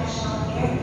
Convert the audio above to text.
National Air